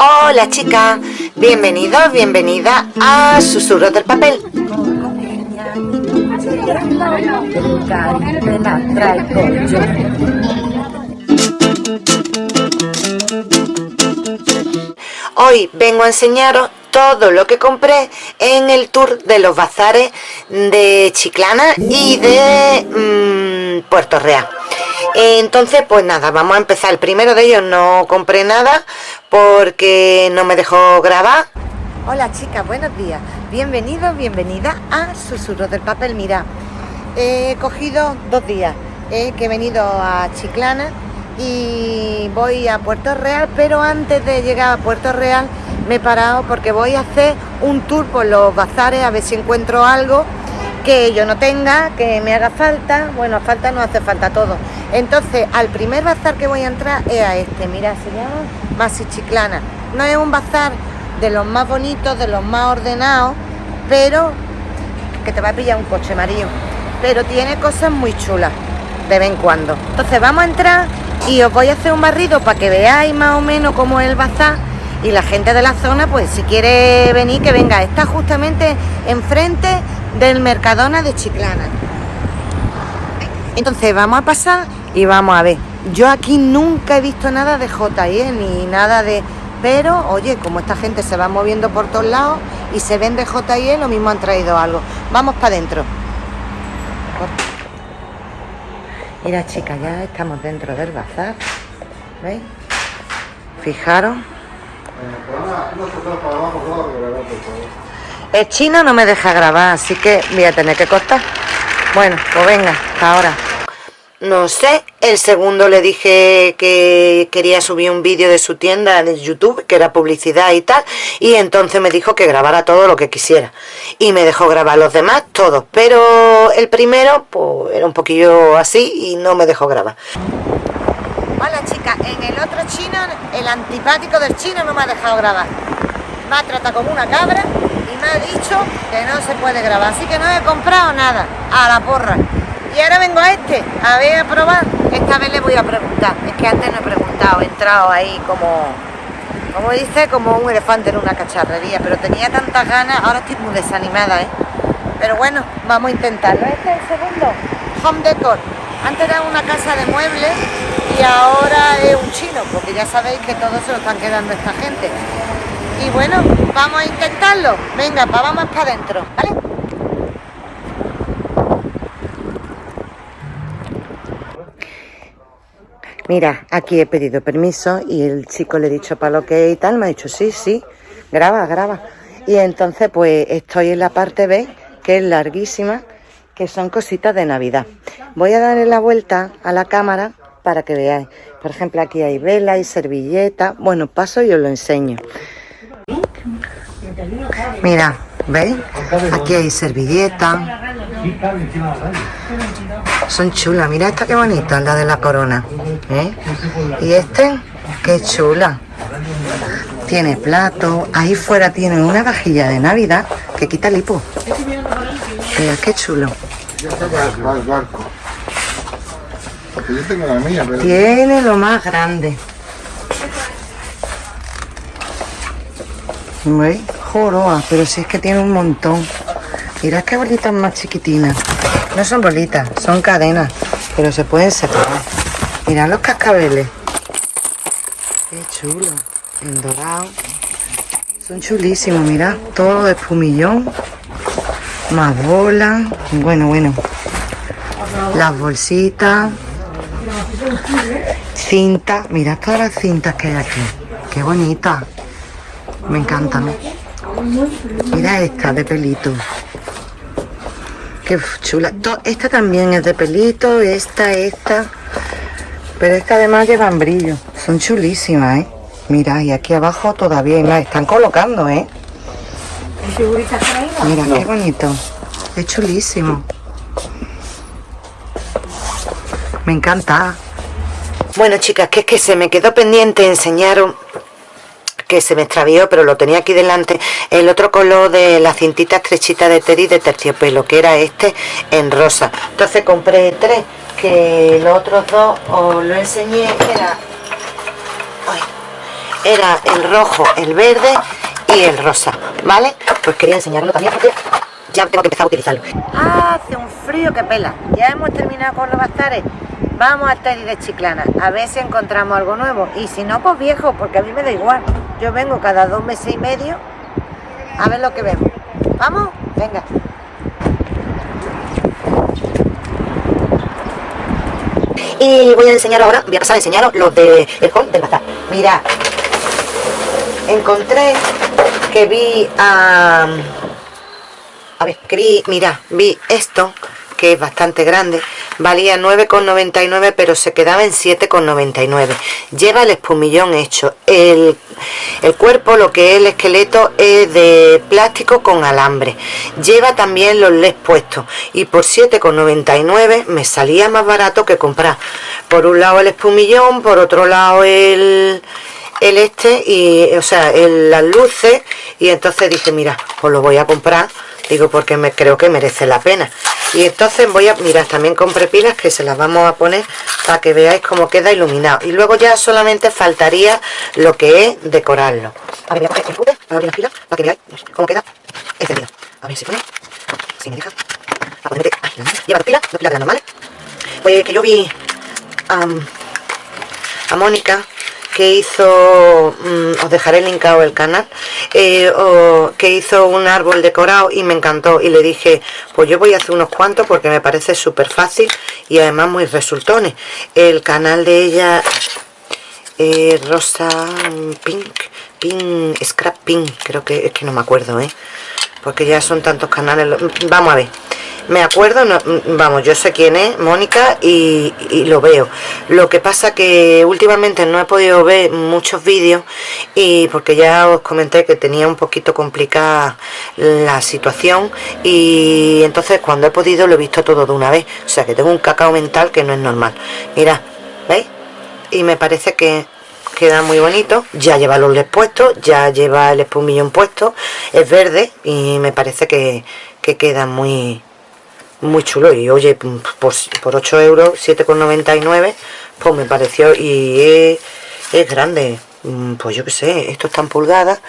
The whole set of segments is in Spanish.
Hola chica, bienvenido, bienvenida a Susurros del Papel. Hoy vengo a enseñaros todo lo que compré en el tour de los bazares de Chiclana y de mm, Puerto Real. Entonces, pues nada, vamos a empezar. El primero de ellos no compré nada porque no me dejó grabar. Hola chicas, buenos días. Bienvenidos, bienvenida a Susurros del Papel. Mira, he cogido dos días que he venido a Chiclana y voy a Puerto Real, pero antes de llegar a Puerto Real me he parado porque voy a hacer un tour por los bazares a ver si encuentro algo que yo no tenga, que me haga falta, bueno, falta no hace falta todo. Entonces, al primer bazar que voy a entrar es a este, mira, se llama Masi Chiclana. No es un bazar de los más bonitos, de los más ordenados, pero que te va a pillar un coche amarillo. Pero tiene cosas muy chulas, de vez en cuando. Entonces vamos a entrar y os voy a hacer un barrido para que veáis más o menos cómo es el bazar y la gente de la zona, pues si quiere venir, que venga. Está justamente enfrente del Mercadona de Chiclana. Entonces vamos a pasar y vamos a ver. Yo aquí nunca he visto nada de JE ni nada de... Pero, oye, como esta gente se va moviendo por todos lados y se vende JE, lo mismo han traído algo. Vamos para adentro. Mira, chicas, ya estamos dentro del bazar. ¿Veis? Fijaros. El chino no me deja grabar, así que voy a tener que cortar. Bueno, pues venga, hasta ahora. No sé, el segundo le dije que quería subir un vídeo de su tienda de YouTube, que era publicidad y tal, y entonces me dijo que grabara todo lo que quisiera. Y me dejó grabar los demás, todos, pero el primero, pues era un poquillo así y no me dejó grabar. Hola chicas, en el otro chino, el antipático del chino no me ha dejado grabar. Me ha tratado como una cabra y me ha dicho que no se puede grabar, así que no he comprado nada, a la porra. Y ahora vengo a este, a ver, a probar. Esta vez le voy a preguntar. Es que antes no he preguntado, he entrado ahí como, como dice, como un elefante en una cacharrería. Pero tenía tantas ganas, ahora estoy muy desanimada, ¿eh? Pero bueno, vamos a intentarlo. Este es el segundo, Home Decor. Antes era una casa de muebles y ahora es un chino, porque ya sabéis que todo se lo están quedando esta gente. Y bueno, vamos a intentarlo. Venga, vamos para adentro, ¿vale? Mira, aquí he pedido permiso y el chico le he dicho para lo que y tal, me ha dicho sí, sí, graba, graba. Y entonces pues estoy en la parte B, que es larguísima, que son cositas de Navidad. Voy a darle la vuelta a la cámara para que veáis. Por ejemplo, aquí hay vela y servilleta. Bueno, paso y os lo enseño. Mira, ¿veis? Aquí hay servilleta. Son chulas, mira esta que bonita, la de la corona. ¿eh? Y este, qué chula. Tiene plato, ahí fuera tiene una vajilla de Navidad que quita el hipo. Mira, qué chulo. Tiene lo más grande. ¿Veis? Joroa, pero si es que tiene un montón. Mirad qué bolitas más chiquitinas. No son bolitas, son cadenas, pero se pueden separar. Mirad los cascabeles. Qué chulo. En dorado. Son chulísimos, mirad. Todo de espumillón. Más bolas. Bueno, bueno. Las bolsitas. Cintas. Mirad todas las cintas que hay aquí. Qué bonita. Me encantan. Mira esta de pelito. Qué chula. Esta también es de pelito, esta, esta. Pero esta además llevan brillo. Son chulísimas, ¿eh? Mira, y aquí abajo todavía más. Están colocando, ¿eh? Mira, qué bonito. Es chulísimo. Me encanta. Bueno, chicas, que es que se me quedó pendiente enseñaros que se me extravió, pero lo tenía aquí delante, el otro color de la cintita estrechita de Teddy de terciopelo, que era este en rosa. Entonces compré tres, que los otros dos os lo enseñé, era... era el rojo, el verde y el rosa, ¿vale? Pues quería enseñarlo también porque ya tengo que empezar a utilizarlo. Hace un frío que pela. Ya hemos terminado con los bazares. Vamos al Teddy de Chiclana, a ver si encontramos algo nuevo. Y si no, pues viejo, porque a mí me da igual. Yo vengo cada dos meses y medio a ver lo que vemos. ¿Vamos? Venga. Y voy a enseñar ahora, voy a pasar a enseñaros los de el hall del bazar. Mira, encontré que vi a... a ver, que vi, mira, vi esto que es bastante grande valía 9,99 pero se quedaba en 7,99 lleva el espumillón hecho. El, el, cuerpo lo que es el esqueleto es de plástico con alambre. Lleva también los leds puestos. Y por 7,99 me salía más barato que comprar. Por un lado el espumillón por otro lado el el este y o sea las luces. Y entonces dije mira pues lo voy a comprar. Digo porque me creo que merece la pena. Y entonces voy a mirar también compré pilas que se las vamos a poner para que veáis cómo queda iluminado. Y luego ya solamente faltaría lo que es decorarlo. A ver voy a coger el fútbol para abrir las pilas para que veáis cómo queda encendido a ver si pone si me deja. A poner ay, lleva dos pilas dos pilas normales pues que yo vi a Mónica que hizo, mm, os dejaré linkado el canal, eh, que hizo un árbol decorado y me encantó y le dije, pues yo voy a hacer unos cuantos porque me parece súper fácil y además muy resultones. El canal de ella, Rosa Pink, Pink, Scrap Pink, creo que es que no me acuerdo, ¿eh? porque ya son tantos canales, vamos a ver me acuerdo, vamos, yo sé quién es, Mónica, y, lo veo. Lo que pasa que últimamente no he podido ver muchos vídeos y porque ya os comenté que tenía un poquito complicada la situación y entonces cuando he podido lo he visto todo de una vez. O sea que tengo un cacao mental que no es normal. Mira, ¿veis? Y me parece que queda muy bonito ya lleva los leds puestos ya lleva el espumillón puesto es verde y me parece que queda muy muy chulo. Y oye pues por 8 euros 7,99 pues me pareció y es, grande. Mm, pues yo que sé, esto está en pulgadas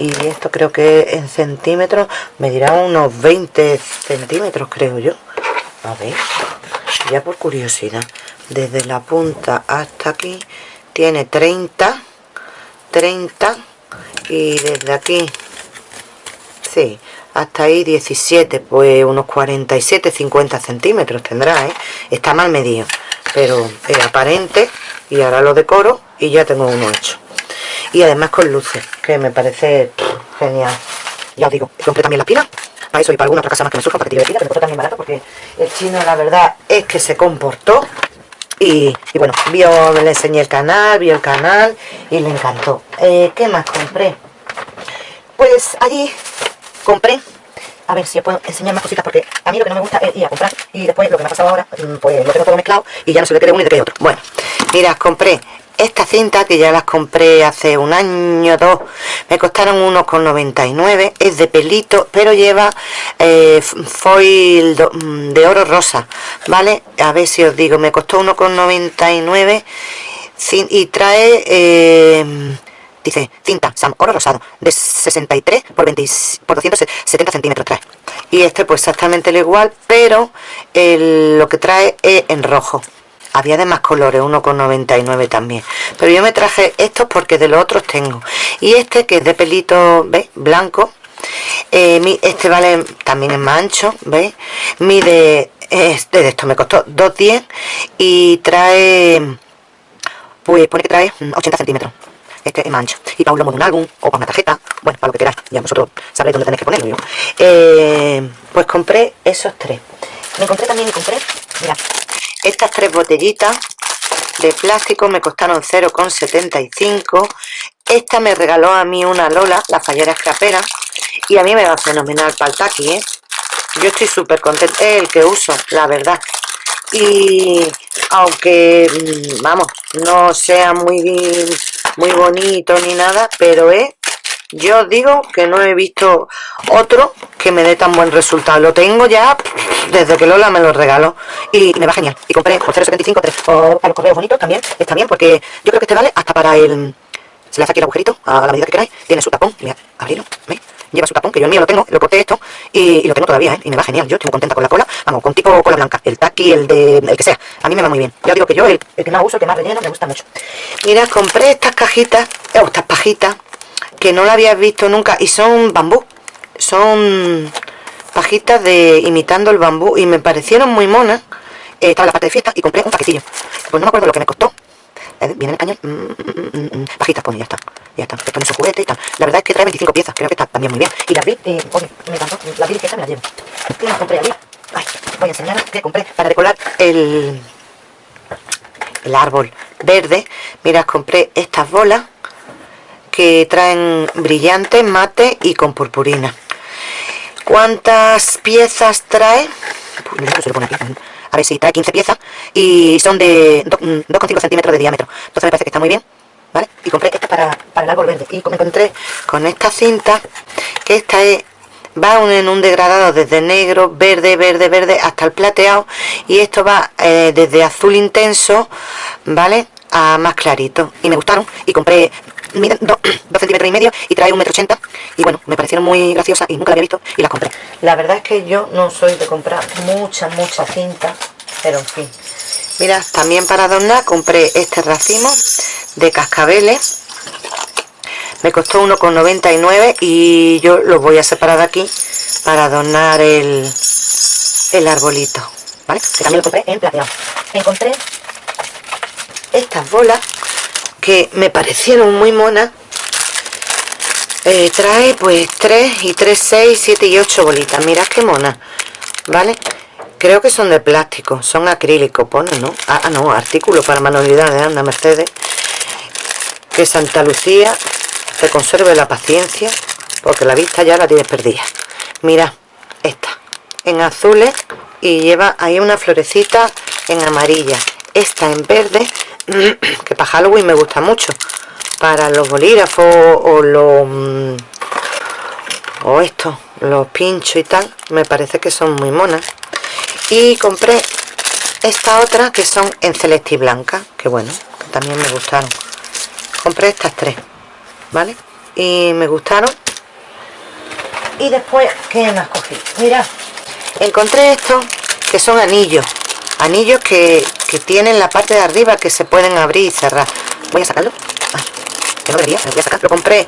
y esto creo que en centímetros me dirá unos 20 centímetros creo yo. A ver, ya por curiosidad desde la punta hasta aquí tiene 30 30 y desde aquí sí, hasta ahí 17 pues unos 47 50 centímetros tendrá ¿eh? está mal medido pero es aparente y ahora lo decoro y ya tengo uno hecho y además con luces que me parece genial ya os digo compré también la pila para eso y para alguna otra casa más que me surja para que tire de pila también barato porque el chino la verdad es que se comportó y, bueno, vio, le enseñé el canal, vio el canal y le encantó. Eh, ¿Qué más compré? Pues allí compré. A ver si puedo enseñar más cositas porque a mí lo que no me gusta es ir a comprar y después lo que me ha pasado ahora mm, pues lo tengo todo mezclado y ya no se le quiere uno y de qué otro. Bueno, mira, compré esta cinta que ya las compré hace un año dos. Me costaron unos con 99 es de pelito pero lleva eh, foil mm, de oro rosa vale a ver si os digo me costó uno con 99 y trae eh, dice cinta Sam oro rosado de 63 por, 20, por 270 centímetros trae. Y este pues exactamente lo igual pero lo que trae es en rojo. Había de más colores, 1,99 también. Pero yo me traje estos porque de los otros tengo. Y este que es de pelito ¿veis? blanco. Eh, este vale también es más ancho mide este de esto me costó 2,10 y trae pues pone que trae 80 centímetros este es mancha y para un lomo de un álbum o para una tarjeta bueno para lo que queráis. Ya vosotros sabréis dónde tenéis que ponerlo eh, pues compré esos tres. Me encontré también compré mira estas tres botellitas de plástico me costaron 0,75 esta me regaló a mí una Lola la fallera escrapera y a mí me va fenomenal para el taqui ¿eh? yo estoy súper contenta es el que uso la verdad. Y aunque mm, vamos no sea muy muy bonito ni nada pero es yo digo que no he visto otro que me dé tan buen resultado lo tengo ya desde que Lola me lo regaló y me va genial y compré por 0.75 o para los correos bonitos también está bien porque yo creo que este vale hasta para el se le hace aquí el agujerito a la medida que queráis, tiene su tapón, mira, abrirlo, ¿veis? Lleva su tapón, que yo el mío lo tengo, lo corté esto y, lo tengo todavía, ¿eh? Y me va genial, yo estoy muy contenta con la cola, vamos, con tipo cola blanca, el taqui, el de, el que sea, a mí me va muy bien. Ya digo que yo, el, que más uso, el que más relleno, me gusta mucho. Mira, compré estas cajitas, o estas pajitas, que no la habías visto nunca y son bambú, son pajitas de imitando el bambú y me parecieron muy monas. Eh, estaba la parte de fiesta y compré un paquetillo. Pues no me acuerdo lo que me costó. Eh, viene en español. Mm, mm, mm, pajitas, pues ya está. Ya está. Te pone su juguete y tal. La verdad es que trae 25 piezas. Creo que está también muy bien. Y la vi, eh, oye, me encantó. La vi esta me la llevo. ¿Qué las compré allí? Ay, voy a enseñaros que compré para decorar el, el árbol verde. Mira, compré estas bolas que traen brillantes, mate y con purpurina. ¿Cuántas piezas trae? A ver si trae 15 piezas y son de 2,5 centímetros de diámetro. Entonces me parece que está muy bien. ¿Vale? Y compré esta para, el árbol verde. Y me encontré con esta cinta, que esta es va en un degradado desde negro, verde, verde, verde hasta el plateado y esto va eh, desde azul intenso, ¿vale? A más clarito y me gustaron y compré miden 2 centímetros y medio y trae un metro ochenta y bueno, me parecieron muy graciosas y nunca la había visto y las compré. La verdad es que yo no soy de comprar mucha, mucha cinta, pero en fin. Mira, también para adornar compré este racimo de cascabeles. Me costó 1,99 y yo los voy a separar aquí para adornar el, el arbolito. ¿Vale? Que también lo compré en plateado. Encontré estas bolas que me parecieron muy monas eh, trae pues 3 y 3, 6, 7 y 8 bolitas. Mirad qué mona vale creo que son de plástico son acrílicos pone no ah, ah no artículo para manualidades anda Mercedes. Que Santa Lucía te conserve la paciencia porque la vista ya la tienes perdida. Mira esta en azules y lleva ahí una florecita en amarilla. Esta en verde que para Halloween me gusta mucho. Para los bolígrafos o los mm, o esto los pinchos y tal me parece que son muy monas. Y compré esta otra que son en celeste y blanca que bueno que también me gustaron. Compré estas tres vale y me gustaron. Y después ¿qué más cogí? mira encontré estos que son anillos anillos que, que tienen la parte de arriba que se pueden abrir y cerrar. Voy a sacarlo. Ah, no debería, lo lo compré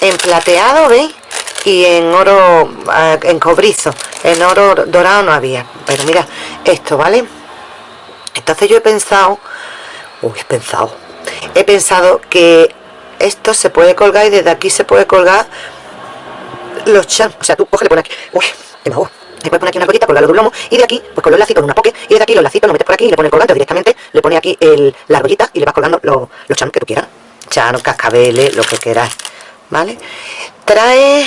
en plateado ¿veis? y en oro ah, en cobrizo. En oro dorado no había. Pero mira esto ¿vale? entonces yo he pensado uy he pensado. He pensado que esto se puede colgar y desde aquí se puede colgar los charms o sea tú coge aquí. Uy me puedes poner aquí una colita, colgarlo de un lomo y de aquí, pues con los lacitos, una poke, y de aquí los lacitos lo metes por aquí y le pones el colgante directamente, le pones aquí el, la argollita y le vas colgando los, los chanos que tú quieras. Chano, cascabeles, lo que quieras, ¿vale? Trae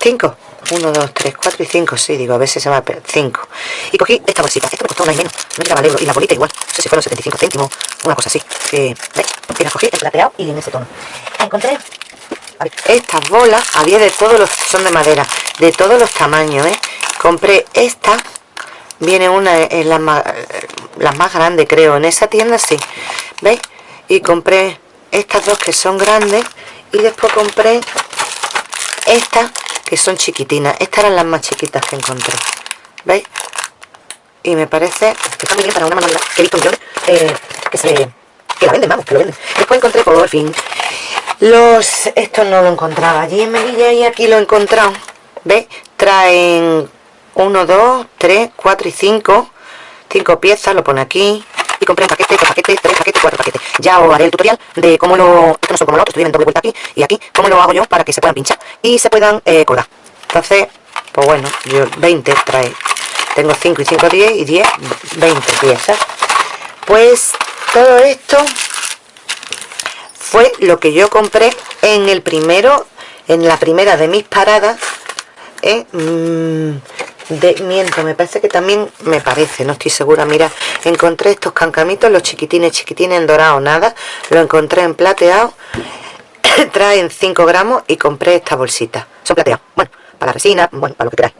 5. 1, 2, 3, 4 y 5, sí, digo, a veces se a 5. Y cogí esta bolsita, esto me costó una y menos, no llegaba al euro, y la bolita igual, no sé si fueron 75 céntimos, una cosa así. Que, ¿ves? Y la cogí en plateado y en ese tono. Encontré estas bolas, había de todos los, son de madera, de todos los tamaños, ¿eh? compré esta viene una en la más, la más grande creo en esa tienda sí veis y compré estas dos que son grandes y después compré estas que son chiquitinas. Estas eran las más chiquitas que encontré veis y me parece que está para una manualidad que he visto yo eh, que se que la venden vamos que lo venden. Después encontré por fin los estos no lo encontraba allí en Melilla y aquí lo he encontrado. ¿veis? traen 1, 2, 3, 4 y 5 5 piezas, lo pone aquí. Y compré un paquete, dos paquetes, tres paquetes, cuatro paquetes. Ya os haré el tutorial de cómo lo, esto no son como lo otro, estoy en doble vuelta aquí y aquí, cómo lo hago yo para que se puedan pinchar y se puedan eh, entonces, pues bueno, yo 20 trae. Tengo 5 y 5, 10 y 10, 20 piezas. Pues todo esto fue lo que yo compré en el primero en la primera de mis paradas ¿eh? Mm, de miento me parece que también me parece no estoy segura mira encontré estos cancamitos los chiquitines chiquitines en dorado nada lo encontré en plateado traen 5 gramos y compré esta bolsita. Son plateados bueno para la resina bueno para lo que queráis.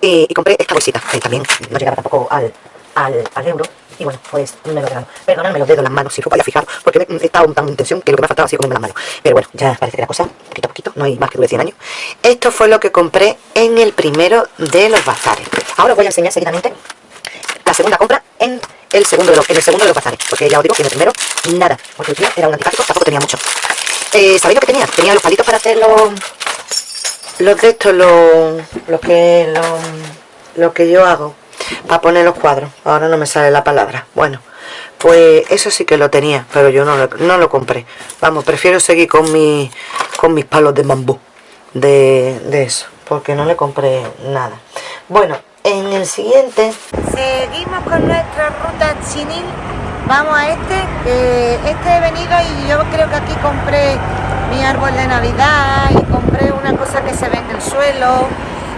Y, compré esta bolsita que también no llegaba tampoco al, al, euro Y bueno, pues me lo regalo. Perdóname los dedos, las manos, si os vaya a fijar, porque he estado tan en tensión que lo que me ha faltado ha sido comerme las manos. Pero bueno, ya parece que la cosa, poquito a poquito, no hay más que dure 100 años. Esto fue lo que compré en el primero de los bazares. Ahora os voy a enseñar seguidamente la segunda compra en el segundo de los, en el segundo de los bazares. Porque ya os digo que en el primero, nada. Porque el tío era un antipático, tampoco tenía mucho. Eh, ¿Sabéis lo que tenía? Tenía los palitos para hacer los... Los de estos, los, los que... Los, lo que yo hago para poner los cuadros. Ahora no me sale la palabra. Bueno, pues eso sí que lo tenía, pero yo no lo, no lo compré. Vamos, prefiero seguir con, mi, con mis palos de bambú de, de eso, porque no le compré nada. Bueno, en el siguiente seguimos con nuestra ruta chinil. Vamos a este, este he venido y yo creo que aquí compré mi árbol de navidad y compré una cosa que se ve en el suelo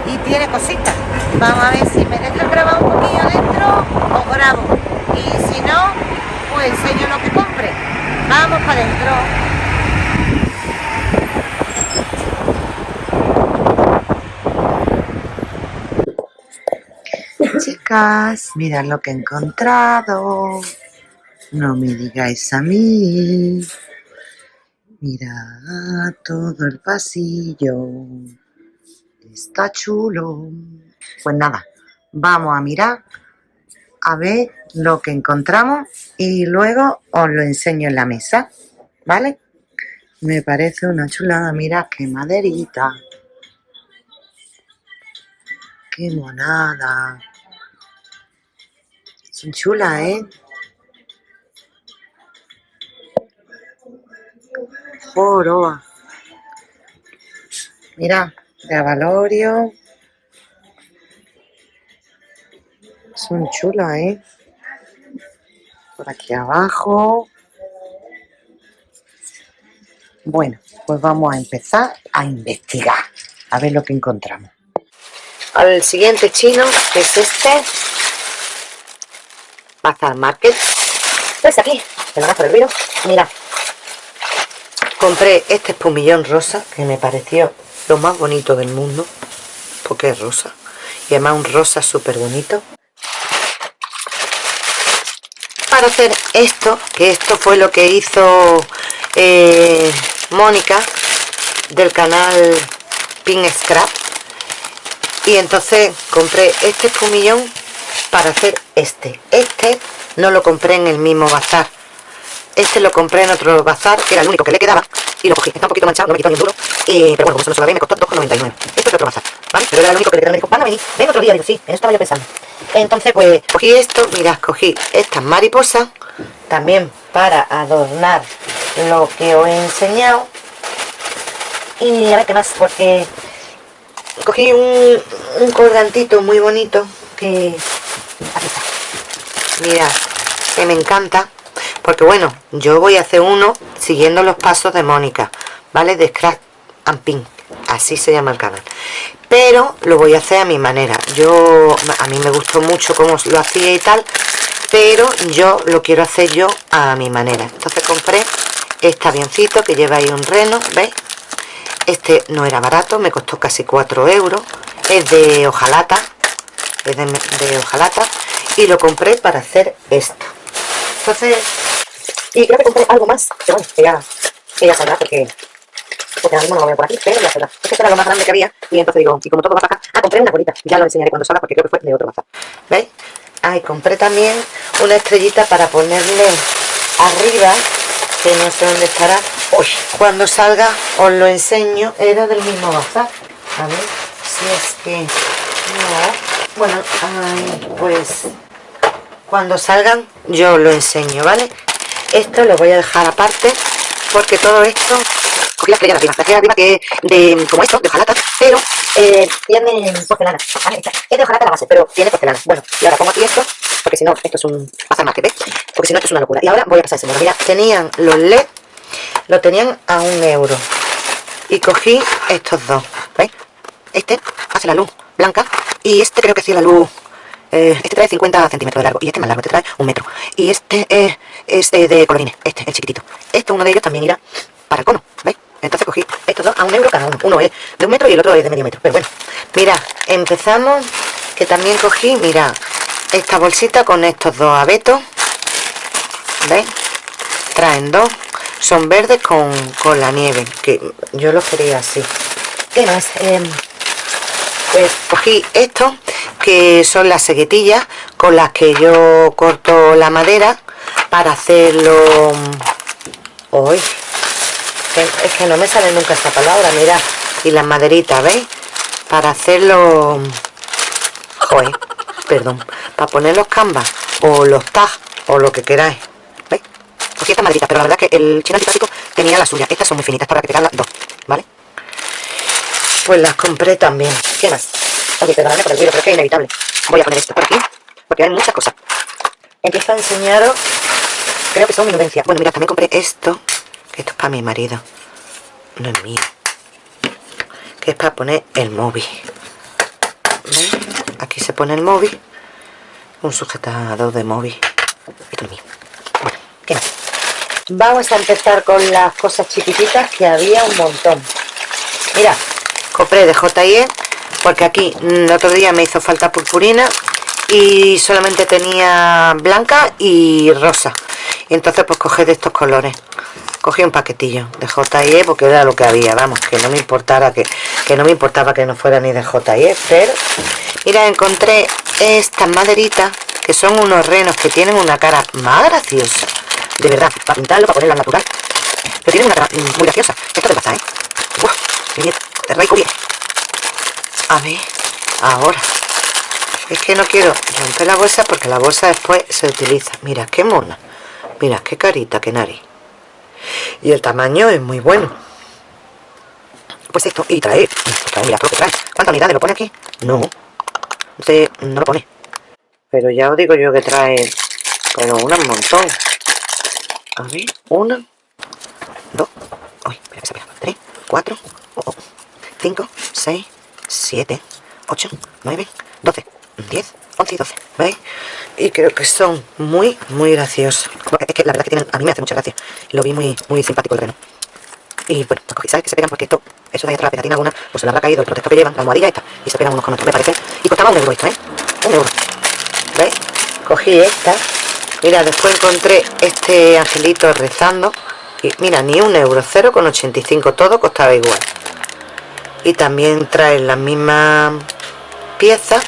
y tiene cositas. Vamos a ver si me deja grabar un poquillo adentro o grabo. Y si no, pues enseño lo que compre. Vamos para adentro. Chicas, mirad lo que he encontrado. No me digáis a mí. Mira todo el pasillo. Está chulo. Pues nada, vamos a mirar a ver lo que encontramos y luego os lo enseño en la mesa, ¿vale? Me parece una chulada, mira qué maderita. Qué monada. Son chulas, ¿eh? Joroa. Mira, de avalorio. Son chulas, ¿eh? Por aquí abajo. Bueno, pues vamos a empezar a investigar. A ver lo que encontramos. Al siguiente chino, que es este. Bazar Market. ¿Ves aquí? Te lo por el virus. Mira. Compré este espumillón rosa que me pareció lo más bonito del mundo porque es rosa y además un rosa súper bonito para hacer esto que esto fue lo que hizo eh, Mónica del canal Pink Scrap y entonces compré este espumillón para hacer este. Este no lo compré en el mismo bazar. Este lo compré en otro bazar que era el único que le quedaba y lo cogí. Está un poquito manchado, no me quitó ni duro. Eh, pero bueno, como eso no se lo ve, me costó 2,99. Esto es otro bazar, ¿vale? Pero era lo único que. Me dijo, van a venir, ven otro día. Digo, sí, eso estaba yo pensando. Entonces, pues, cogí esto, mirad, cogí estas mariposas, también para adornar lo que os he enseñado. Y a ver qué más, porque cogí un, un colgantito muy bonito que... Mirad, que me encanta porque bueno, yo voy a hacer uno siguiendo los pasos de Mónica, ¿vale? De Scratch and Pink, así se llama el canal. Pero lo voy a hacer a mi manera. Yo, a mí me gustó mucho cómo lo hacía y tal, pero yo lo quiero hacer yo a mi manera. Entonces compré este avioncito que lleva ahí un reno, ¿veis? Este no era barato, me costó casi 4 euros. Es de hojalata, es de, de hojalata. Y lo compré para hacer esto. Entonces, y creo que compré algo más, que bueno, que ya, que saldrá porque, porque ahora mismo no lo veo por aquí, pero ya saldrá. Es que esto era lo más grande que había y entonces digo, y como todo va para acá, ah, compré una bolita, ya lo enseñaré cuando salga porque creo que fue de otro bazar. ¿Veis? Ah, compré también una estrellita para ponerle arriba, que no sé dónde estará. Uy, cuando salga os lo enseño, era del mismo bazar. A ver si es que... No. Bueno, ay, pues cuando salgan yo lo enseño, ¿vale? Esto lo voy a dejar aparte porque todo esto cogí la estrella de arriba, la estrella de arriba que de, como esto, de hojalata, pero eh, tiene porcelana, es de hojalata la base, pero tiene porcelana, bueno, y ahora pongo aquí esto, porque si no, esto es un pasar market, ¿eh? porque si no, esto es una locura, y ahora voy a pasar señora, mira, tenían los LED, lo tenían a un euro, y cogí estos dos, ¿veis? Este hace la luz blanca, y este creo que hacía la luz eh, este trae 50 centímetros de largo y este más largo, este trae un metro. Y este es de colorines, este, el chiquitito. Este, uno de ellos también irá para el cono, ¿veis? Entonces cogí estos dos a un euro cada uno. Uno es de un metro y el otro es de medio metro. Pero bueno, mira, empezamos, que también cogí, mira, esta bolsita con estos dos abetos, ¿Veis? Traen dos. Son verdes con, la nieve. Que yo los quería así. ¿Qué más? Em, pues cogí esto, que son las seguetillas con las que yo corto la madera para hacerlo... Hoy es que no me sale nunca esta palabra, mira. Y las maderitas, ¿veis? Para hacerlo... Joder, perdón. Para poner los canvas o los tags o lo que queráis. ¿Veis? Cogí estas maderitas, pero la verdad es que el chino antipático tenía la suya. Estas son muy finitas para que las dos, ¿vale? Pues las compré también. ¿Qué más? Oye, perdóname por el vídeo, pero es que es inevitable. Voy a poner esto por aquí, porque hay muchas cosas. Empiezo a enseñaros, creo que son minudencias. Bueno, mira, también compré esto, que esto es para mi marido. No es mío. Que es para poner el móvil. ¿Veis? Aquí se pone el móvil. Un sujetador de móvil. Esto es mío. Bueno, ¿qué más? Vamos a empezar con las cosas chiquititas que había un montón. Mira, compré de J&E porque aquí el otro día me hizo falta purpurina y solamente tenía blanca y rosa. Y entonces pues cogí de estos colores. Cogí un paquetillo de J&E porque era lo que había, vamos, que no me importara que, que no me importaba que no fuera ni de J&E pero mira, encontré estas maderitas que son unos renos que tienen una cara más graciosa. De verdad, para pintarlo, para ponerla natural pero tienen una muy graciosa. Esto te pasa, ¿eh? Uf, bien, bien. A ver ahora. Es que no quiero romper la bolsa porque la bolsa después se utiliza. Mira qué mona. Mira qué carita qué nariz. Y el tamaño es muy bueno. Pues esto y trae, trae mira lo que trae. ¿cuántas unidades lo pone aquí? no. No lo pone. Pero ya os digo yo que trae pero un montón. A ver una dos uy, espera, espera, tres, cuatro, oh, cinco, seis 7, 8, 9, 12, 10, 11 y 12, ¿veis? Y creo que son muy, muy graciosos. Es que la verdad que tienen, a mí me hace mucha gracia. Lo vi muy, muy simpático el reno. Y bueno, ¿sabes que se pegan? Porque esto, eso de ahí atrás, la pegatina alguna, pues se le habrá caído el protector que llevan, la almohadilla esta, y se pegan unos con otros, me parece. Y costaba un euro esto, ¿eh? Un euro. ¿Veis? Cogí esta. Mira, después encontré este angelito rezando. Mira, ni un euro, 0,85, todo costaba igual. Y también trae la misma pieza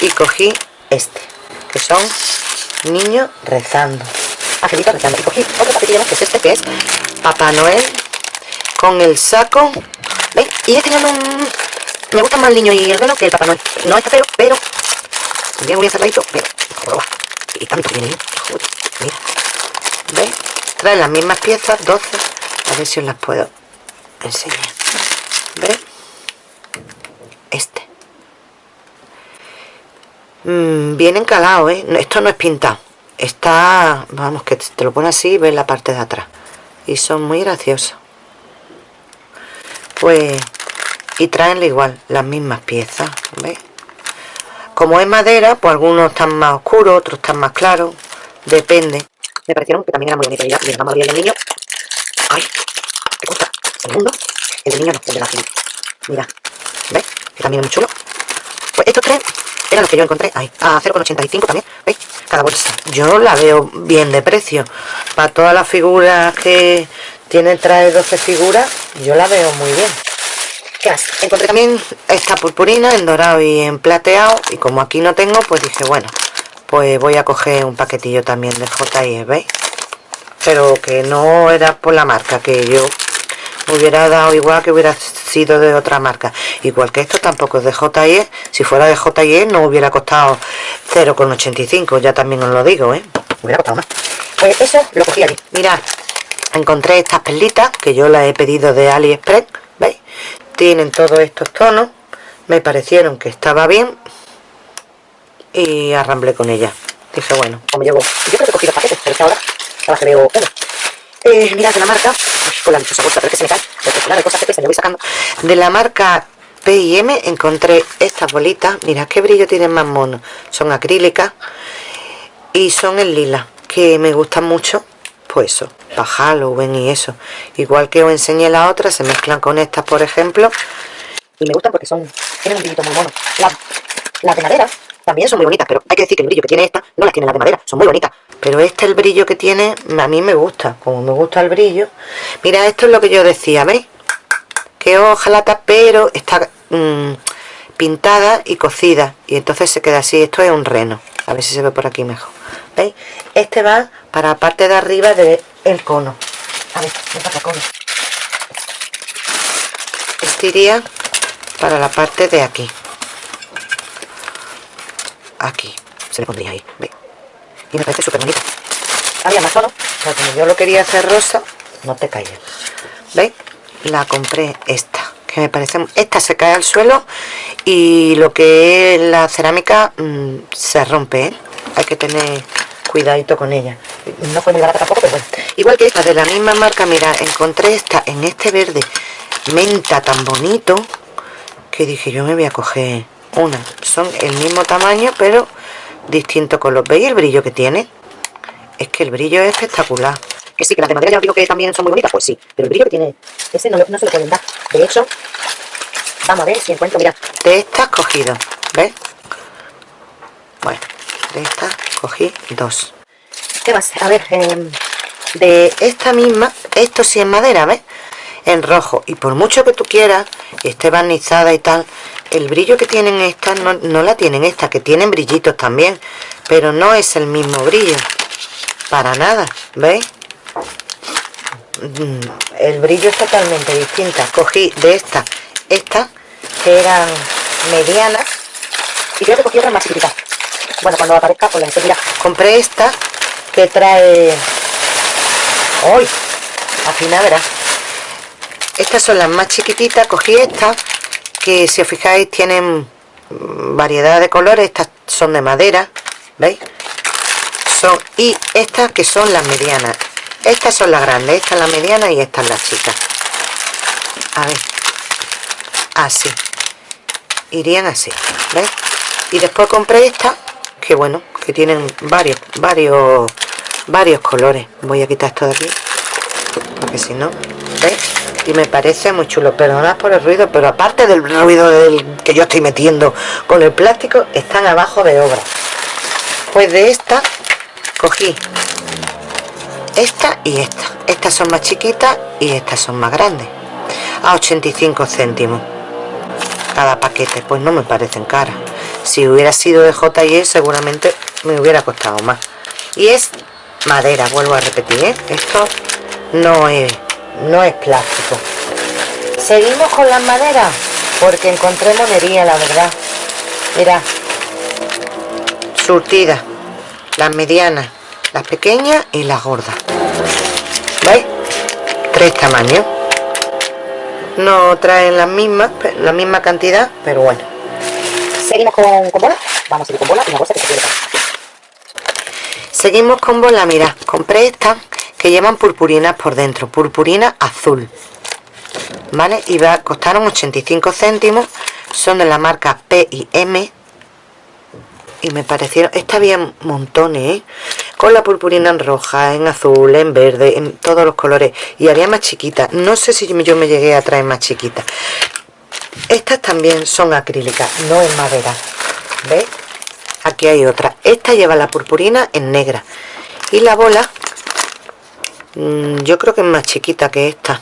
y cogí este que son niños rezando. Angelitos rezando. Y cogí otro paquetillo que es este que es Papá Noel con el saco. ¿veis? y este un... me gusta más el niño y el velo que el Papá Noel. No está feo pero bien muy encerradito pero y tanto que viene mira. ¿veis? Trae las mismas piezas 12 a ver si os las puedo enseñar. ¿veis? este. Mm, bien encalado ¿eh? esto no es pintado. Está vamos que te lo pone así y ves la parte de atrás. Y son muy graciosos. Pues y traen igual las mismas piezas ¿ves? como es madera pues algunos están más oscuros otros están más claros. Depende me parecieron que también era muy bonito mira, mira vamos a abrir el niño ay qué cosa el mundo el niño no el de la cinta mira ¿ves? también es muy chulo. Pues estos tres eran los que yo encontré ahí, a 0,85 también, ¿veis? Cada bolsa. Yo la veo bien de precio. Para todas las figuras que tiene, trae 12 figuras, yo la veo muy bien. ¿Qué? Encontré también esta purpurina en dorado y en plateado. Y como aquí no tengo, pues dije, bueno, pues voy a coger un paquetillo también de J&E, ¿veis? Pero que no era por la marca, que yo hubiera dado igual que hubiera sido de otra marca igual que esto tampoco es de JE si fuera de JE no hubiera costado 0,85 ya también os lo digo ¿eh? hubiera costado más pues eso lo cogí aquí mirad encontré estas perlitas que yo las he pedido de aliexpress veis tienen todos estos tonos me parecieron que estaba bien y arramblé con ellas dije bueno como llevo yo creo que he cogido paquetes pero es ahora ahora que veo uno. Eh, mirad de la marca con la dichosa bolsa, pero que se me cae. De cosas que pesan, yo voy sacando. De la marca P&M encontré estas bolitas. Mira qué brillo tienen más mono son acrílicas y son en lila que me gustan mucho pues eso, para Halloween y eso. Igual que os enseñé la otra se mezclan con estas por ejemplo y me gustan porque son tienen un brillito muy mono. Las, las de madera también son muy bonitas pero hay que decir que el brillo que tiene esta no las tiene las de madera son muy bonitas. Pero este el brillo que tiene a mí me gusta como me gusta el brillo. Mira esto es lo que yo decía ¿veis? que hojalata pero está mm, pintada y cocida. Y entonces se queda así esto es un reno. A ver si se ve por aquí mejor ¿veis? este va para la parte de arriba del el cono. A ver, me cono. Este iría para la parte de aquí aquí. Se le pondría ahí. ¿veis? y me parece súper bonito. Había más tono pero como yo lo quería hacer rosa no te calles ¿veis? la compré esta que me parece esta se cae al suelo y lo que es la cerámica mm, se rompe ¿eh? hay que tener cuidadito con ella. No fue muy barata tampoco pero bueno. Igual que esta de la misma marca mira encontré esta en este verde menta tan bonito que dije yo me voy a coger una son el mismo tamaño pero distinto color veis el brillo que tiene es que el brillo es espectacular que sí, que las de madera ya os digo que también son muy bonitas, pues sí, pero el brillo que tiene ese no, no se lo pueden dar. De hecho, vamos a ver si encuentro, mira, de estas cogido, ¿ves? Bueno, de estas cogí dos. ¿Qué más? A ver, em, de esta misma, esto sí es madera, ¿ves? En rojo, y por mucho que tú quieras, esté barnizada y tal, el brillo que tienen estas no, no la tienen estas, que tienen brillitos también, pero no es el mismo brillo, para nada, ¿veis? Mm, el brillo es totalmente distinta. Cogí de esta esta que eran medianas y creo que cogí otras más bueno cuando aparezca pues la enseguida compré esta que trae hoy al final verás estas son las más chiquititas cogí esta que si os fijáis tienen variedad de colores estas son de madera veis son y estas que son las medianas. Estas son las grandes esta es la mediana y esta es la chica. A ver así. Irían así ¿ves? y después compré esta que bueno que tienen varios varios varios colores. Voy a quitar esto de aquí porque si no ¿ves? Y me parece muy chulo. Perdonad por el ruido pero aparte del ruido del que yo estoy metiendo con el plástico están abajo de obra. Pues de esta cogí esta y esta. Estas son más chiquitas y estas son más grandes. A 85 céntimos cada paquete. Pues no me parecen caras. Si hubiera sido de J&E seguramente me hubiera costado más. Y es madera vuelvo a repetir ¿eh? esto no es no es plástico seguimos con las maderas porque encontré monería la verdad. Mira surtida las medianas las pequeñas y las gordas. ¿veis? tres tamaños. No traen las mismas la misma cantidad pero bueno. Seguimos con, bola. Vamos a seguir con bola y una cosa que se seguimos con bola mira compré estas que llevan purpurinas por dentro purpurina azul vale y va, costaron 85 céntimos son de la marca P y M y me parecieron, está bien montones, ¿eh? con la purpurina en roja, en azul, en verde, en todos los colores, y había más chiquitas, no sé si yo me llegué a traer más chiquitas, estas también son acrílicas, no en madera, ¿veis? Aquí hay otra, esta lleva la purpurina en negra, y la bola, yo creo que es más chiquita que esta,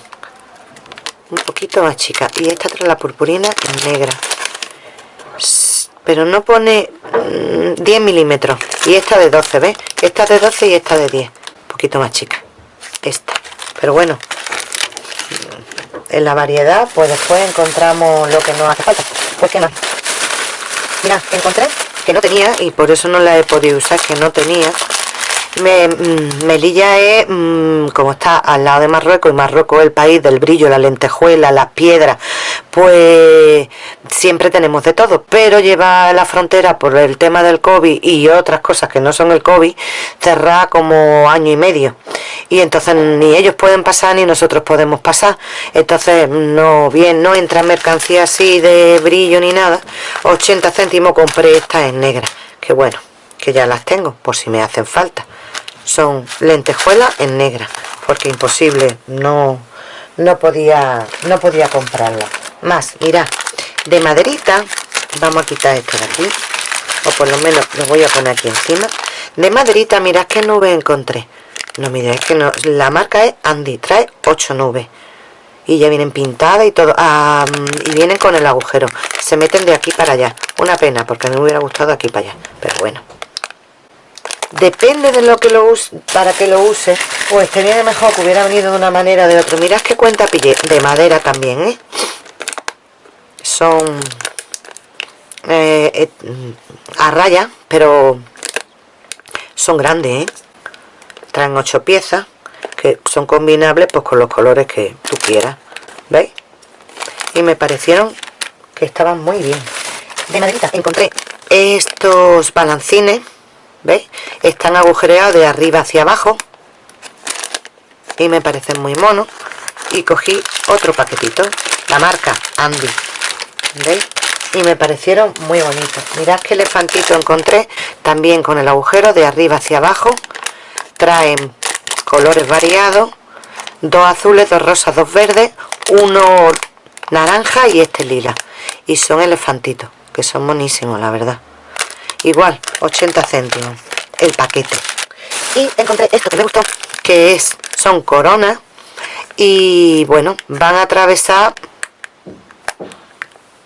un poquito más chica, y esta trae la purpurina negra, pero no pone 10 mm, milímetros. Y esta de 12 ¿ves? esta de 12 y esta de 10 un poquito más chica. Esta. Pero bueno. En la variedad pues después encontramos lo que nos hace falta. Pues que no mira encontré que no tenía y por eso no la he podido usar que no tenía me, mm, Melilla es mm, como está al lado de Marruecos y Marruecos es el país del brillo, la lentejuela, las piedras pues siempre tenemos de todo pero lleva la frontera por el tema del COVID y otras cosas que no son el COVID cerrada como año y medio. Y entonces ni ellos pueden pasar ni nosotros podemos pasar. Entonces no bien no entra mercancía así de brillo ni nada. 80 céntimos compré esta en negra que bueno que ya las tengo por si me hacen falta son lentejuelas en negra porque imposible no no podía no podía comprarla. Más mira de maderita vamos a quitar esto de aquí o por lo menos lo voy a poner aquí encima. De maderita mirad qué nube encontré. No miréis que no la marca es Andy trae 8 nubes. Y ya vienen pintadas y todo ah, y vienen con el agujero. Se meten de aquí para allá. Una pena porque me hubiera gustado aquí para allá pero bueno depende de lo que lo use para que lo use pues tenía mejor que hubiera venido de una manera o de otra mirad que cuenta pillé de madera también ¿eh? son eh, eh, a raya pero son grandes ¿eh? traen ocho piezas que son combinables pues con los colores que tú quieras ¿veis? y me parecieron que estaban muy bien de maderita encontré estos balancines ¿veis? están agujereados de arriba hacia abajo. Y me parecen muy monos. Y cogí otro paquetito la marca Andy. ¿veis? y me parecieron muy bonitos. Mirad qué elefantito encontré también con el agujero de arriba hacia abajo. Traen colores variados. Dos azules, dos rosas, dos verdes uno naranja y este lila. Y son elefantitos que son monísimos la verdad igual 80 céntimos el paquete. Y encontré esto que me gustó que es son coronas y bueno van a atravesar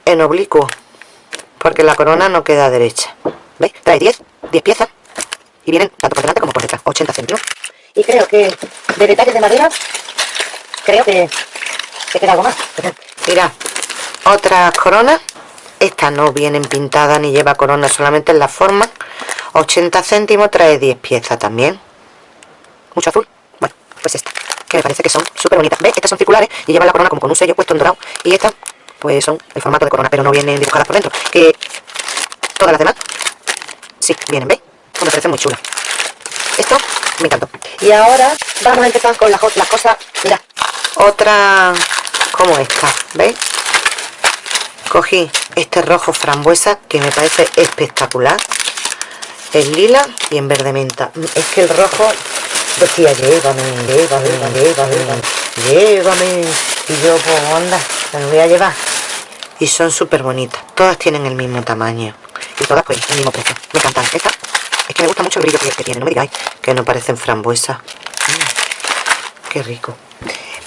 en oblicuo porque la corona no queda derecha. ¿veis? trae 10 10 piezas y vienen tanto por delante como por detrás 80 céntimos. Y creo que de detalles de madera creo que, que queda algo más. Mira otras coronas estas no vienen pintadas ni lleva corona solamente en la forma. 80 céntimos trae 10 piezas también. Mucho azul. Bueno pues esta que me parece que son súper bonitas. ¿ves? estas son circulares y llevan la corona como con un sello puesto en dorado. Y estas pues son el formato de corona pero no vienen dibujadas por dentro. Que todas las demás sí vienen ¿veis? Pues me parece muy chula. Esto me encantó. Y ahora vamos a empezar con las, cosas mira otra como esta ¿veis? cogí este rojo frambuesa que me parece espectacular. El lila y en verde menta. Es que el rojo decía llévame, llévame, llévame, llévame y yo pues anda, me lo voy a llevar y son súper bonitas todas tienen el mismo tamaño. Y todas pues el mismo precio. Me encantan. Esta es que me gusta mucho el brillo que, tiene no me digáis que no parecen frambuesas. Mm, qué rico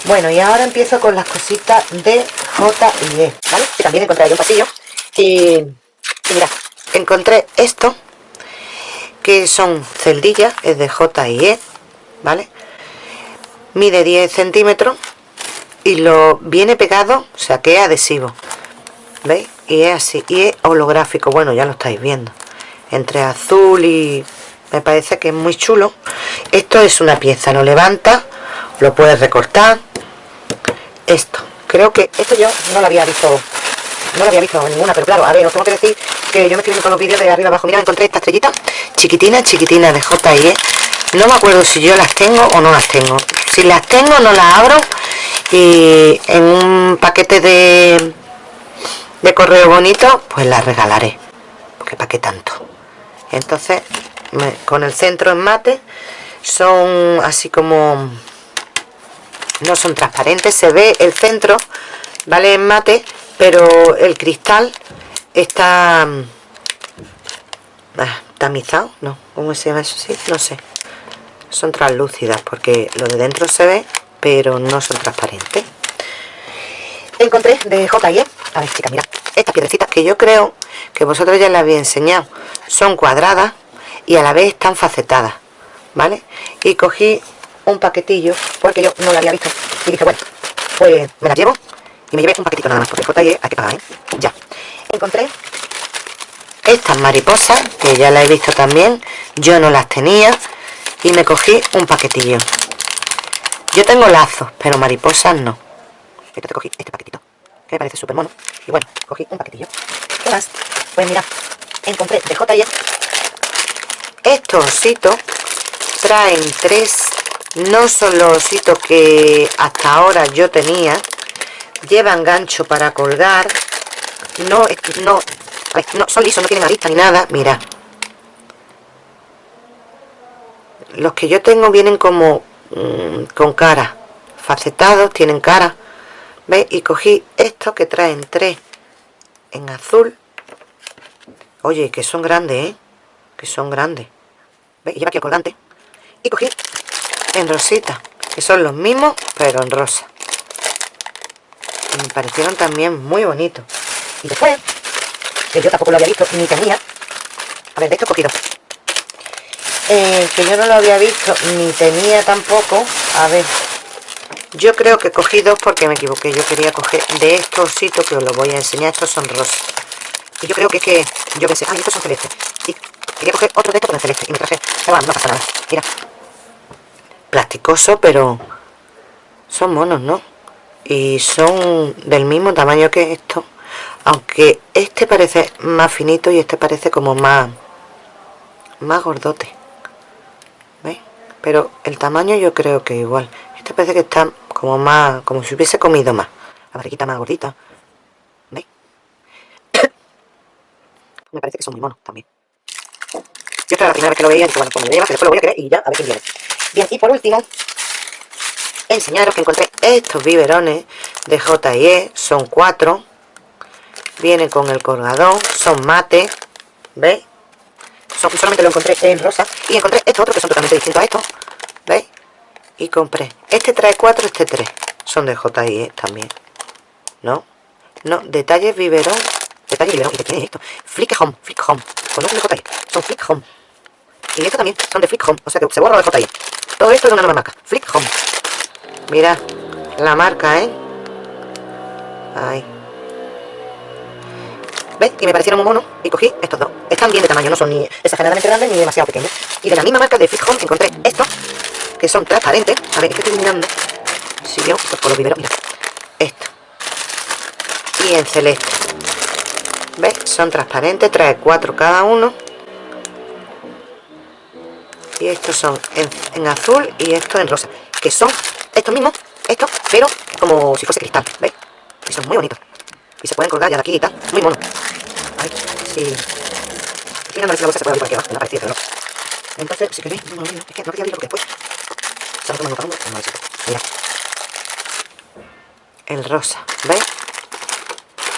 bueno y ahora empiezo con las cositas de J y E ¿vale? también encontré ahí un pasillo y, y encontré esto que son celdillas es de J y E ¿vale? mide 10 centímetros y lo viene pegado o sea que es adhesivo ¿veis? y es así y es holográfico bueno ya lo estáis viendo entre azul y me parece que es muy chulo esto es una pieza lo levanta lo puedes recortar esto. Creo que esto yo no lo había visto no lo había visto ninguna pero claro a ver os tengo que decir que yo me estoy viendo con los vídeos de arriba abajo. Mira encontré esta estrellita chiquitina chiquitina de J.I.E no me acuerdo si yo las tengo o no las tengo. Si las tengo no las abro. Y en un paquete de de correo bonito pues las regalaré. Porque para qué tanto entonces con el centro en mate son así como no son transparentes se ve el centro vale en mate pero el cristal está mm, ah, tamizado no cómo se llama eso sí no sé. Son translúcidas porque lo de dentro se ve pero no son transparentes. Encontré de J&E a ver chica mira. Estas piedrecitas que yo creo que vosotros ya les había enseñado. Son cuadradas y a la vez están facetadas vale y cogí un paquetillo porque yo no lo había visto. Y dije bueno pues me las llevo y me llevé un paquetito nada más porque JE hay que pagar ¿eh? ya encontré estas mariposas que ya las he visto también yo no las tenía y me cogí un paquetillo. Yo tengo lazos pero mariposas no. Entonces cogí este paquetito que me parece súper mono y bueno cogí un paquetillo. ¿qué más? pues mira encontré de JE estos ositos traen tres no son los ositos que hasta ahora yo tenía llevan gancho para colgar no, no, no son lisos, no tienen arista ni nada mira los que yo tengo vienen como mm, con cara facetados, tienen cara ¿veis? y cogí estos que traen tres en azul oye, que son grandes, ¿eh? que son grandes ¿Veis? Lleva aquí el colgante. Y cogí en rosita, que son los mismos, pero en rosa. Y me parecieron también muy bonitos. Y después, que yo tampoco lo había visto, ni tenía. A ver, de estos cogido. Eh, que yo no lo había visto, ni tenía tampoco. A ver, yo creo que cogí dos porque me equivoqué. Yo quería coger de estos ositos que os los voy a enseñar. Estos son rosas. Y yo creo que es que yo pensé, ay, estos son celestes. Y quería coger otro de estos pero en celeste. Y me traje, bueno, no pasa nada. Mira. Plasticoso, pero son monos, ¿no? Y son del mismo tamaño que estos. Aunque este parece más finito y este parece como más, más gordote. ¿Veis? Pero el tamaño yo creo que igual. Este parece que está como más, como si hubiese comido más. La barriguita más gordita. ¿Veis? Me parece que son muy monos también. Yo esta era la primera vez que lo veía, bueno, pues me lleva, que después lo voy a creer y ya, a ver quién viene. Bien, y por último, enseñaros que encontré estos biberones de J&E, son cuatro. Vienen con el colgador, son mate, ¿veis? solamente lo encontré en rosa. Y encontré estos otros que son totalmente distintos a estos, ¿veis? Y compré, este trae cuatro, este tres. Son de J&E también, ¿no? No, detalles biberón, detalles biberón, ¿y quién es esto? Flick Home, Flick Home, no son de J&E, son Flick Home. Y estos también son de Flick Home, o sea que se borra de J&E. Todo esto es una nueva marca, Flick Home. Mira, la marca, ¿eh? Ahí. ¿Ves? Y me parecieron muy monos y cogí estos dos. Están bien de tamaño, no son ni exageradamente grandes ni demasiado pequeños. Y de la misma marca de Flick Home encontré estos, que son transparentes. A ver, es que estoy mirando. Si yo, pues por los viveros, mira. Esto. Y en celeste. ¿Ves? Son transparentes, trae cuatro cada uno. Y estos son en, azul y estos en rosa. Que son estos mismos, estos, pero como si fuese cristal, ¿veis? Y son muy bonitos. Y se pueden colgar ya de aquí y tal. Muy mono. Sí. Mira, no ver si la bolsa se puede abrir por aquí abajo, me no. Entonces, si queréis, no, no, no, es que no quería abrirlo porque después se lo toman para uno, no. Mira. El rosa, ¿veis?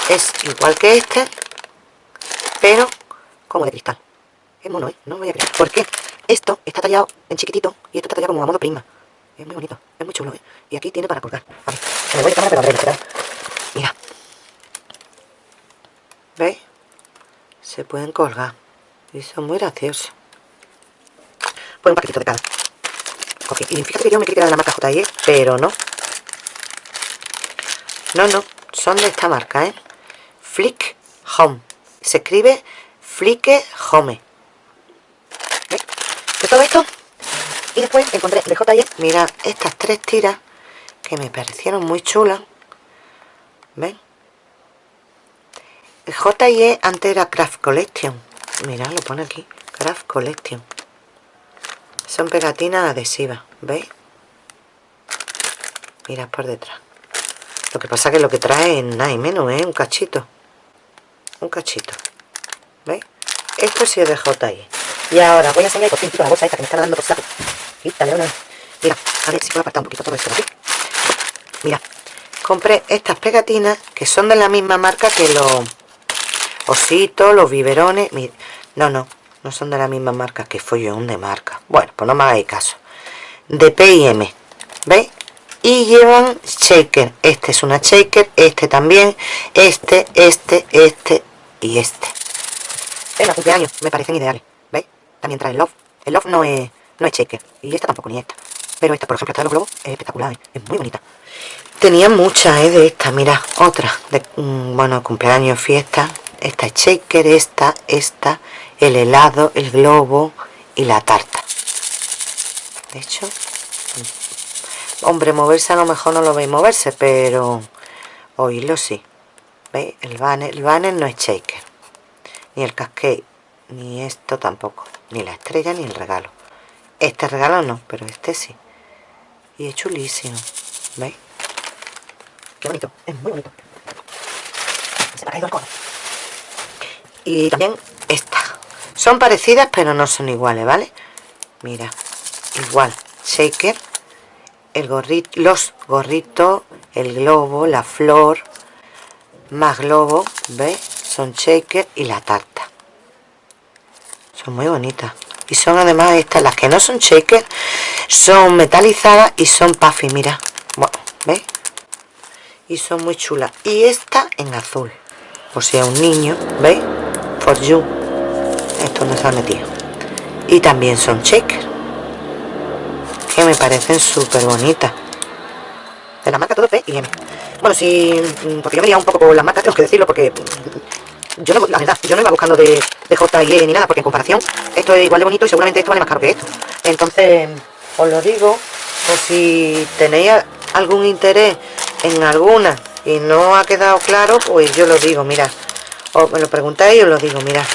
Es igual que este, pero como de cristal. Es mono, ¿eh? No me voy a creer. ¿Por qué? Esto está tallado en chiquitito y esto está tallado como a modo prima. Es muy bonito, es muy chulo, ¿eh? Y aquí tiene para colgar. A ver, me voy a cámara, pero a ver, Mira. ¿Veis? Se pueden colgar. Y son muy graciosos. Pues un paquetito de cada. Cogí. Y fíjate que yo me creí que de la marca J&E, pero no. No, no. Son de esta marca, ¿eh? Flick Home. Se escribe Flick Home de todo esto y después encontré de J&E mira estas tres tiras que me parecieron muy chulas. Ven el J&E antes era Craft Collection. Mira lo pone aquí. Craft Collection. Son pegatinas adhesivas ¿veis? mira por detrás. Lo que pasa que lo que trae es nada y menos ¿eh? un cachito. Un cachito. ¿veis? esto sí es de J&E y ahora voy a enseñar por fin la bolsa esta que me está dando por saco. Quítale una. Mira, a ver si puedo apartar un poquito todo esto aquí. Mira, compré estas pegatinas que son de la misma marca que los ositos, los biberones. No, no, no son de la misma marca que follón de marca. Bueno, pues no me hagáis caso. De P&M, ¿veis? Y llevan shaker. Este es una shaker, este también, este, este, este y este. Venga, cumpleaños, me parecen ideales. También trae el Love. El Love no es, no es shaker. Y esta tampoco, ni esta. Pero esta, por ejemplo, esta de los globos es espectacular, ¿eh? es muy bonita. Tenía muchas ¿eh? de esta, mira, otra. De, mm, bueno, cumpleaños, fiesta. Esta es shaker, esta, esta, el helado, el globo y la tarta. De hecho, mm, hombre, moverse a lo mejor no lo veis moverse, pero oírlo sí. ¿Veis? El banner, el banner no es shaker. Ni el cascade, ni esto tampoco ni la estrella ni el regalo. Este regalo no, pero este sí. Y es chulísimo. ¿veis? qué bonito, es muy bonito. Se me ha el cono. Y también esta. Son parecidas pero no son iguales, ¿vale? mira, igual. Shaker el gorrito, los gorritos el globo, la flor más globo, ¿veis? son shaker y la tarta muy bonita y son además estas las que no son shakers son metalizadas y son puffy mira. Bueno, ¿veis? y son muy chulas. Y esta en azul o sea un niño ¿veis? for you. Esto no se ha metido. Y también son shakers que me parecen súper bonitas. De la marca todo P y M. Bueno, si porque yo venía un poco por las marcas tengo que decirlo porque yo no, la verdad, yo no iba buscando de, de J ni nada, porque en comparación esto es igual de bonito y seguramente esto vale más caro que esto. Entonces, os lo digo, por si tenéis algún interés en alguna y no ha quedado claro, pues yo lo digo, mira, o me lo preguntáis y os lo digo, mira.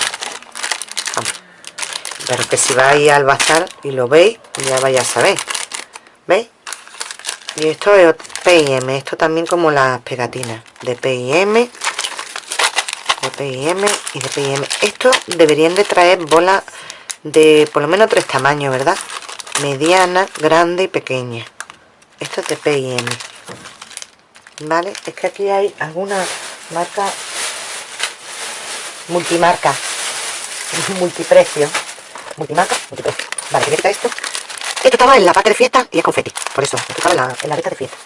Pero que si vais al bazar y lo veis, ya vais a saber. ¿Veis? Y esto es P&M, esto también como las pegatinas de P&M de P&M y de P&M esto deberían de traer bolas de por lo menos tres tamaños verdad mediana grande y pequeña. Esto es de P&M vale es que aquí hay alguna marca multimarca multiprecio. Multimarca multiprecio. Vale voy esto esto estaba en la parte de fiesta y es confeti por eso estaba en la, en de fiesta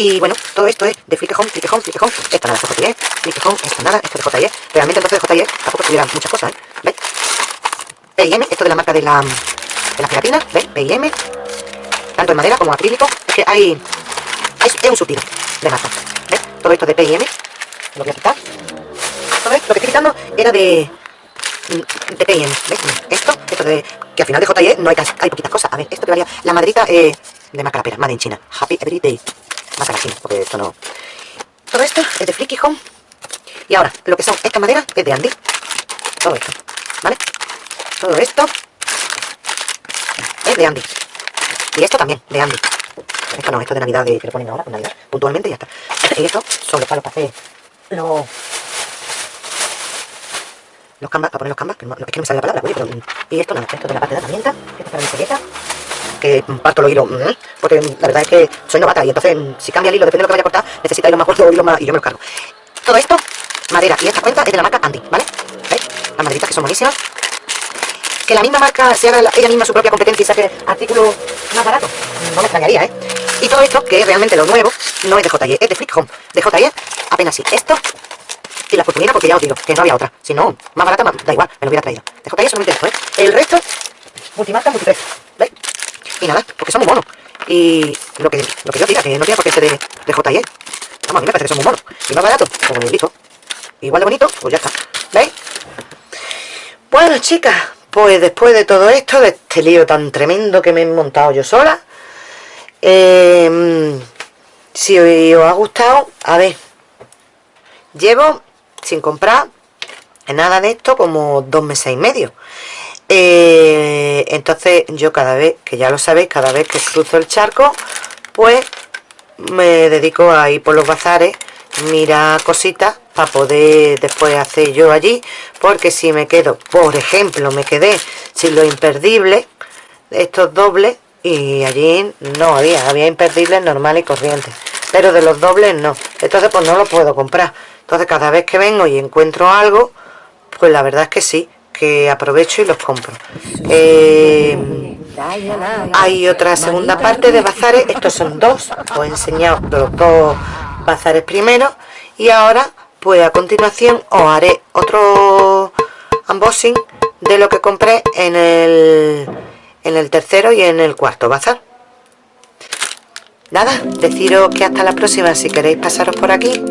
y bueno, todo esto es de Flick Home, Flick Home. Esto nada, es JE, Flick Home, esto nada, esto es de JE. Realmente entonces de JE tampoco tuvieran muchas cosas, ¿eh? ¿Veis? PIM, esto de la marca de la, de la gelatina, ¿veis? PIM. Tanto en madera como acrílico. Es que hay, hay es un surtido de marca. ¿Veis? Todo esto de PIM. Lo voy a quitar. Lo que estoy quitando era de de PIM, ¿veis? Esto, esto de que al final de JE no hay, hay poquitas cosas. A ver, esto que valía la maderita eh, de marca la pera, Made in China. Happy Every Day aquí, porque esto no... Todo esto es de Flicky Home. Y ahora, lo que son esta madera es de Andy. Todo esto, ¿vale? Todo esto es de Andy. Y esto también, de Andy. Esto no, esto de Navidad de, que le ponen ahora, Navidad, puntualmente y ya está. Y esto son los para hacer los... Los canvas, para poner los canvas, que no, es que no me sale la palabra, pero... Y esto nada, esto de la parte de la herramienta, esto es para mi selleta, que parto los hilos, porque la verdad es que soy novata y entonces si cambia el hilo, depende de lo que vaya a cortar, necesita hilos más cortos o más, y yo me. Todo esto, madera, y esta cuenta es de la marca Andy, ¿vale? ¿Veis? Las maderitas que son buenísimas. Que la misma marca se haga ella misma su propia competencia y saque artículos más baratos, no me extrañaría, ¿eh? Y todo esto, que es realmente lo nuevo, no es de JE, es de Flick Home. De JE, apenas sí. Esto y la oportunidad porque ya os digo que no había otra. Si no, más barata, da igual, me lo hubiera traído. De JE solamente esto, ¿eh? El resto, multimarca, multiprecio. ¿Veis? Y nada, porque son muy monos. Y lo que, lo que yo diga, que no tiene por qué ser de, de JE. Vamos, a mí me parece que son muy monos. Y más barato, pues listo. Igual de bonito, pues ya está. ¿Veis? Bueno, chicas, pues después de todo esto, de este lío tan tremendo que me he montado yo sola, eh, si os ha gustado, a ver, llevo sin comprar nada de esto como dos meses y medio. Eh, entonces yo cada vez, que ya lo sabéis, cada vez que cruzo el charco, pues me dedico a ir por los bazares, mira cositas para poder después hacer yo allí, porque si me quedo, por ejemplo, me quedé sin lo imperdible, estos dobles, y allí no había, había imperdibles normales y corrientes, pero de los dobles no, entonces pues no lo puedo comprar, entonces cada vez que vengo y encuentro algo, pues la verdad es que sí, que aprovecho y los compro. Eh, hay otra segunda parte de bazares, estos son dos, os he enseñado los dos bazares primero y ahora pues a continuación os haré otro unboxing de lo que compré en el, en el tercero y en el cuarto bazar. Nada, deciros que hasta la próxima si queréis pasaros por aquí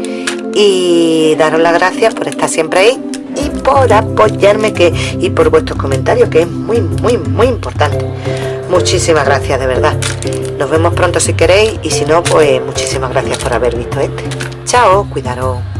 y daros las gracias por estar siempre ahí y por apoyarme que, y por vuestros comentarios, que es muy, muy, muy importante. Muchísimas gracias, de verdad. Nos vemos pronto si queréis y si no, pues muchísimas gracias por haber visto este. Chao, cuidaros.